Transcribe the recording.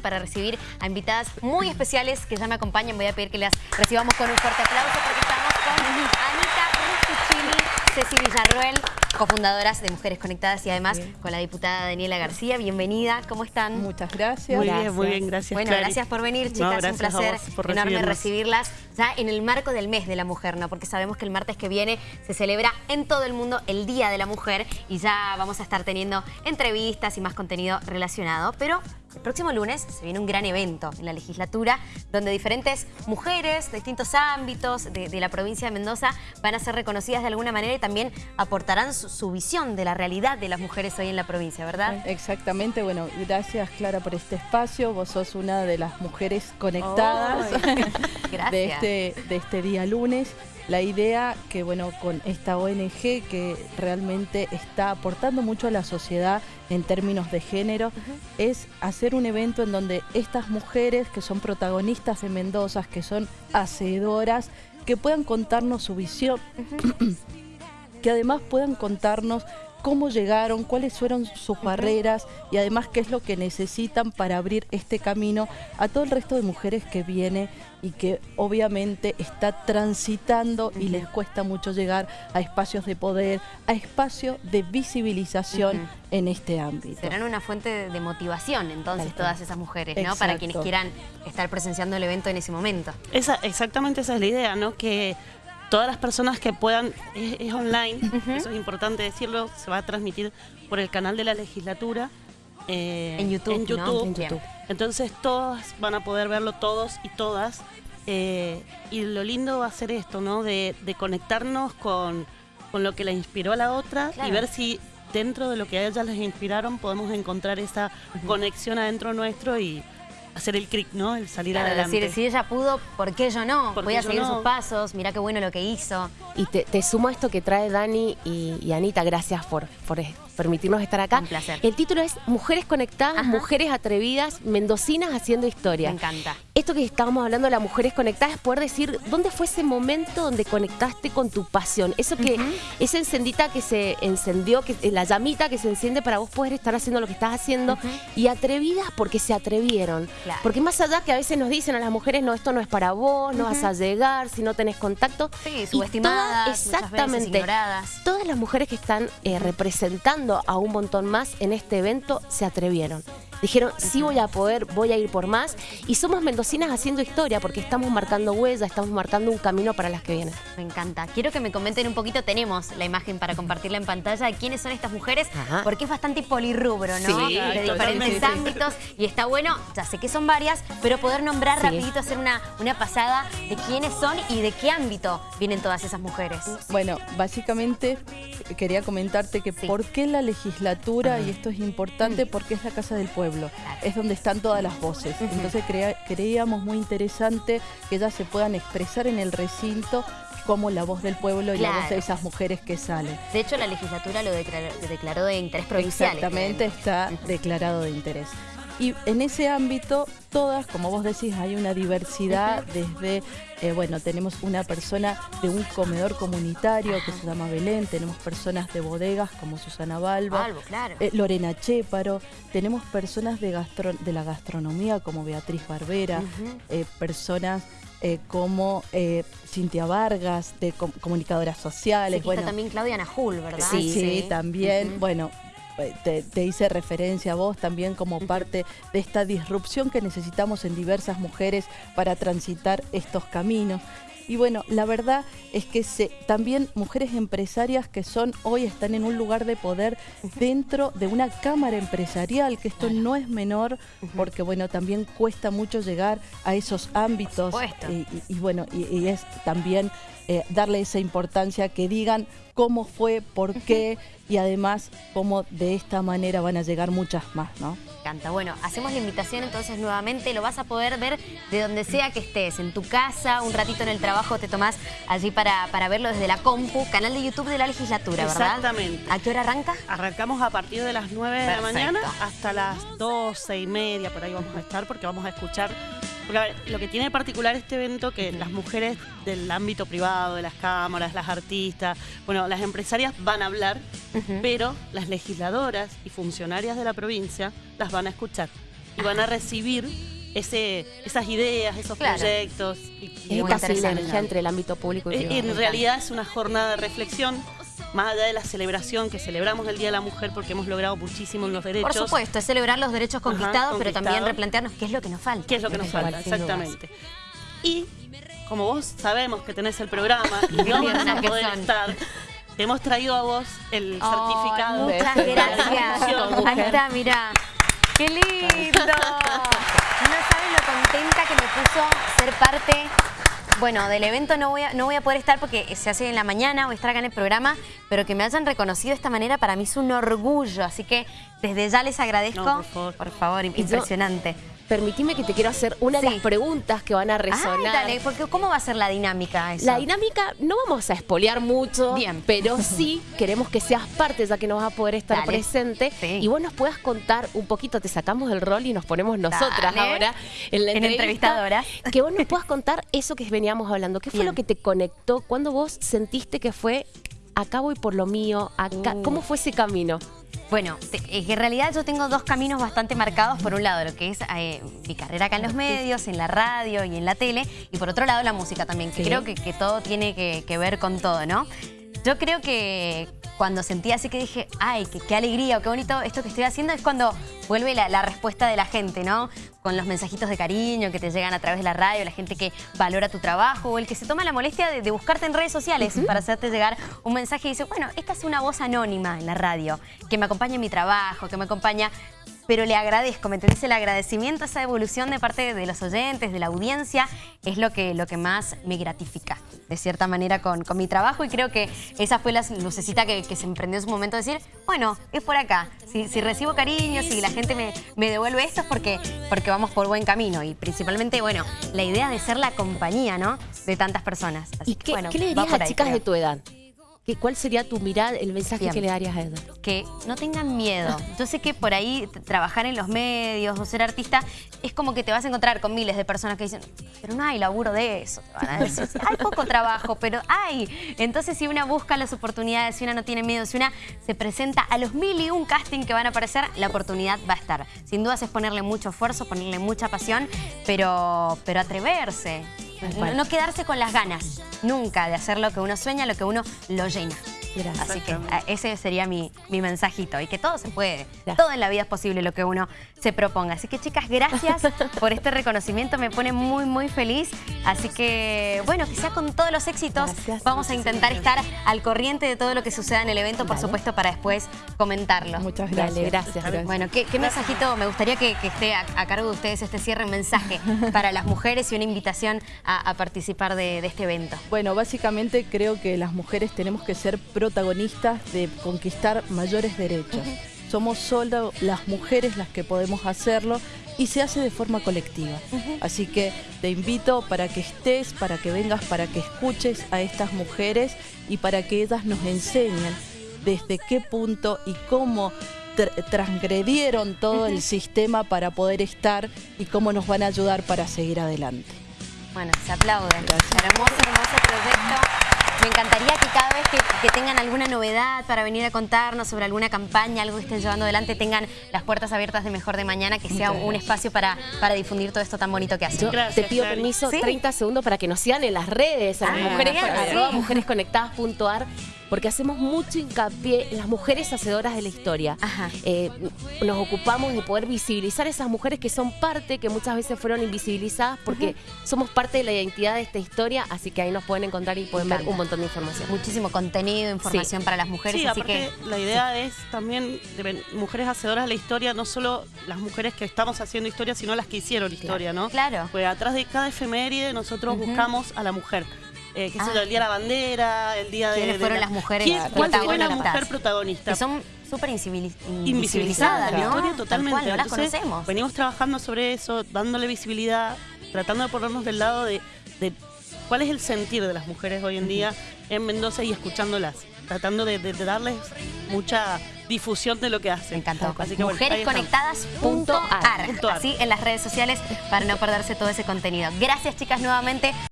para recibir a invitadas muy especiales que ya me acompañan. Voy a pedir que las recibamos con un fuerte aplauso porque estamos con Anita Rusticini, Ceci Villarroel, cofundadoras de Mujeres Conectadas y además con la diputada Daniela García. Bienvenida, ¿cómo están? Muchas gracias. Muy bien, muy bien, gracias. Bueno, gracias por venir, chicas. un placer enorme recibirlas ya en el marco del mes de la mujer, ¿no? Porque sabemos que el martes que viene se celebra en todo el mundo el Día de la Mujer y ya vamos a estar teniendo entrevistas y más contenido relacionado. Pero el próximo lunes se viene un gran evento en la legislatura donde diferentes mujeres de distintos ámbitos de, la provincia de Mendoza van a ser reconocidas de alguna manera y también aportarán su, visión de la realidad de las mujeres hoy en la provincia, ¿verdad? Exactamente, bueno, gracias Clara por este espacio. Vos sos una de las mujeres conectadas de, este, de este día lunes la idea que, bueno, con esta ONG que realmente está aportando mucho a la sociedad en términos de género, es hacer un evento en donde estas mujeres que son protagonistas de Mendoza, que son hacedoras, que puedan contarnos su visión, que además puedan contarnos cómo llegaron, cuáles fueron sus barreras y además qué es lo que necesitan para abrir este camino a todo el resto de mujeres que viene y que obviamente está transitando y les cuesta mucho llegar a espacios de poder, a espacios de visibilización en este ámbito. Serán una fuente de motivación entonces todas esas mujeres, ¿no? Para quienes quieran estar presenciando el evento en ese momento. Esa, exactamente esa es la idea, ¿no? Que todas las personas que puedan, es, online, eso es importante decirlo, se va a transmitir por el canal de la legislatura. Eh, en YouTube, en YouTube. Entonces todas van a poder verlo, todos y todas. Eh, y lo lindo va a ser esto, ¿no? De, conectarnos con, lo que la inspiró a la otra y ver si dentro de lo que a ellas les inspiraron podemos encontrar esa conexión adentro nuestro y hacer el clic, ¿no? El salir adelante. decir, si ella pudo, ¿por qué yo no? Voy a seguir sus pasos, mira qué bueno lo que hizo. Y te, sumo esto que trae Dani y, Anita, gracias por, por permitirnos estar acá. Un placer. El título es Mujeres Conectadas, Mujeres Atrevidas, Mendocinas Haciendo Historia. Me encanta. Esto que estábamos hablando de las mujeres conectadas es poder decir dónde fue ese momento donde conectaste con tu pasión. Eso que, esa encendita que se encendió, que la llamita que se enciende para vos poder estar haciendo lo que estás haciendo. Y atrevidas porque se atrevieron. Porque más allá que a veces nos dicen a las mujeres, no, esto no es para vos, no vas a llegar si no tenés contacto. Sí, subestimadas, exactamente. ignoradas. Todas las mujeres que están eh, representando a un montón más en este evento, se atrevieron. Dijeron, sí voy a poder, voy a ir por más. Y somos mendocinas haciendo historia porque estamos marcando huellas, estamos marcando un camino para las que vienen. Me encanta. Quiero que me comenten un poquito, tenemos la imagen para compartirla en pantalla, de quiénes son estas mujeres, porque es bastante polirrubro, ¿no? Sí, de diferentes ámbitos. Y está bueno, ya sé que son varias, pero poder nombrar rapidito, hacer una, una pasada de quiénes son y de qué ámbito vienen todas esas mujeres. Bueno, básicamente quería comentarte que por qué la legislatura, y esto es importante, porque es la Casa del Pueblo es donde están todas las voces. Entonces creíamos muy interesante que ellas se puedan expresar en el recinto como la voz del pueblo y la voz de esas mujeres que salen. De hecho, la legislatura lo declaró, de interés provincial. Exactamente, está declarado de interés. Y en ese ámbito, todas, como vos decís, hay una diversidad desde, eh, bueno, tenemos una persona de un comedor comunitario que se llama Belén, tenemos personas de bodegas como Susana Balba, eh, Lorena Chéparo, tenemos personas de, de la gastronomía como Beatriz Barbera, eh, personas como Cintia Vargas, de comunicadoras sociales. bueno, también Claudia Najul, ¿verdad? Sí, sí, también. Bueno, te, hice referencia a vos también como parte de esta disrupción que necesitamos en diversas mujeres para transitar estos caminos. Y bueno, la verdad es que también mujeres empresarias que son hoy están en un lugar de poder dentro de una cámara empresarial, que esto no es menor, porque bueno, también cuesta mucho llegar a esos ámbitos. Y, bueno, y, es también eh, darle esa importancia que digan cómo fue, por qué y además cómo de esta manera van a llegar muchas más, ¿no? encanta. Bueno, hacemos la invitación entonces nuevamente, lo vas a poder ver de donde sea que estés, en tu casa, un ratito en el trabajo te tomás allí para, para verlo desde la compu, canal de YouTube de la legislatura, ¿verdad? Exactamente. ¿A qué hora arranca? Arrancamos a partir de las 9 de la mañana hasta las 12 y media, por ahí vamos a estar porque vamos a escuchar porque lo que tiene de particular este evento que las mujeres del ámbito privado, de las cámaras, las artistas, bueno, las empresarias van a hablar, pero las legisladoras y funcionarias de la provincia las van a escuchar. y van a recibir ese, esas ideas, esos proyectos. Y, y esta sinergia entre el ámbito público y privado. En realidad es una jornada de reflexión más allá de la celebración que celebramos el Día de la Mujer porque hemos logrado muchísimo en los derechos. Por supuesto, es celebrar los derechos conquistados, pero también replantearnos qué es lo que nos falta. ¿Qué es lo que nos falta? Exactamente. Y como vos sabemos que tenés el programa y no vas a poder estar, te hemos traído a vos el certificado. Muchas gracias. Ahí está, mirá. ¡Qué lindo! No saben lo contenta que me puso ser parte bueno, del evento no voy, a, no voy a poder estar porque se hace en la mañana, voy a estar acá en el programa, pero que me hayan reconocido de esta manera para mí es un orgullo, así que desde ya les agradezco. por favor. Por favor, impresionante permitime que te quiero hacer una de las preguntas que van a resonar. dale, porque ¿cómo va a ser la dinámica La dinámica, no vamos a espolear mucho, Bien. pero sí queremos que seas parte, ya que no vas a poder estar presente. Y vos nos puedas contar un poquito, te sacamos el rol y nos ponemos nosotras ahora en la entrevistadora. Que vos nos puedas contar eso que veníamos hablando. ¿Qué fue lo que te conectó? cuando vos sentiste que fue acá voy por lo mío? Acá, uh. ¿Cómo fue ese camino? Bueno, en realidad yo tengo dos caminos bastante marcados. Por un lado, lo que es eh, mi carrera acá en los medios, en la radio y en la tele. Y por otro lado, la música también, que creo que, todo tiene que, ver con todo, ¿no? Yo creo que cuando sentí así que dije, ay, qué, alegría o qué bonito esto que estoy haciendo, es cuando vuelve la, respuesta de la gente, ¿no? Con los mensajitos de cariño que te llegan a través de la radio, la gente que valora tu trabajo o el que se toma la molestia de, buscarte en redes sociales para hacerte llegar un mensaje y dice, bueno, esta es una voz anónima en la radio, que me acompaña en mi trabajo, que me acompaña pero le agradezco, ¿me entendés? El agradecimiento, esa evolución de parte de los oyentes, de la audiencia, es lo que, lo que más me gratifica, de cierta manera, con, con mi trabajo. Y creo que esa fue la lucecita que, se emprendió en su momento, de decir, bueno, es por acá. Si, recibo cariño, si la gente me, me, devuelve esto es porque, porque vamos por buen camino. Y principalmente, bueno, la idea de ser la compañía, ¿no? De tantas personas. ¿Y qué, le dirías a chicas de tu edad? ¿Cuál sería tu mirada, el mensaje que le darías a Edna? Que no tengan miedo. Yo sé que por ahí trabajar en los medios o ser artista es como que te vas a encontrar con miles de personas que dicen, pero no hay laburo de eso. Te van a decir, hay poco trabajo, pero hay. Entonces si una busca las oportunidades, si una no tiene miedo, si una se presenta a los mil y un casting que van a aparecer, la oportunidad va a estar. Sin dudas es ponerle mucho esfuerzo, ponerle mucha pasión, pero, pero atreverse. No, quedarse con las ganas, nunca, de hacer lo que uno sueña, lo que uno lo llena. Así que ese sería mi, mensajito. Y que todo se puede. Todo en la vida es posible lo que uno se proponga. Así que chicas, gracias por este reconocimiento. Me pone muy, muy feliz. Así que, bueno, que sea con todos los éxitos. Vamos a intentar estar al corriente de todo lo que suceda en el evento, por supuesto, para después comentarlo. Muchas gracias. gracias, Bueno, ¿qué, mensajito me gustaría que, esté a, cargo de ustedes este cierre, mensaje para las mujeres y una invitación a, participar de, de este evento? Bueno, básicamente creo que las mujeres tenemos que ser protagonistas de conquistar mayores derechos. Somos solo las mujeres las que podemos hacerlo y se hace de forma colectiva. Así que te invito para que estés, para que vengas, para que escuches a estas mujeres y para que ellas nos enseñen desde qué punto y cómo transgredieron todo el sistema para poder estar y cómo nos van a ayudar para seguir adelante. Bueno, se aplauden. Hermoso, hermoso proyecto. Me encantaría que cada vez que, tengan alguna novedad para venir a contarnos sobre alguna campaña, algo que estén llevando adelante, tengan las puertas abiertas de Mejor de Mañana, que sea un espacio para, para difundir todo esto tan bonito que hacen. te pido permiso, 30 segundos para que nos sigan en las redes, a las ah, mujeres, mujeresconectadas.ar porque hacemos mucho hincapié en las mujeres hacedoras de la historia. Eh, nos ocupamos de poder visibilizar esas mujeres que son parte, que muchas veces fueron invisibilizadas, porque somos parte de la identidad de esta historia, así que ahí nos pueden encontrar y pueden ver un montón de información. Muchísimo contenido, información para las mujeres. Sí, así que... la idea es también de mujeres hacedoras de la historia, no solo las mujeres que estamos haciendo historia, sino las que hicieron historia, ¿no? Claro. Pues atrás de cada efeméride nosotros buscamos a la mujer. Eh, sé yo, el Día de la Bandera, el Día de... ¿Quiénes fueron las mujeres ¿Cuál fue la mujer protagonista? Que son súper invisibilizadas, ¿no? totalmente. no las conocemos. Venimos trabajando sobre eso, dándole visibilidad, tratando de ponernos del lado de, cuál es el sentir de las mujeres hoy en día en Mendoza y escuchándolas, tratando de, darles mucha difusión de lo que hacen. Me encantó. Así que, Mujeresconectadas.ar. Así en las redes sociales para no perderse todo ese contenido. Gracias chicas nuevamente.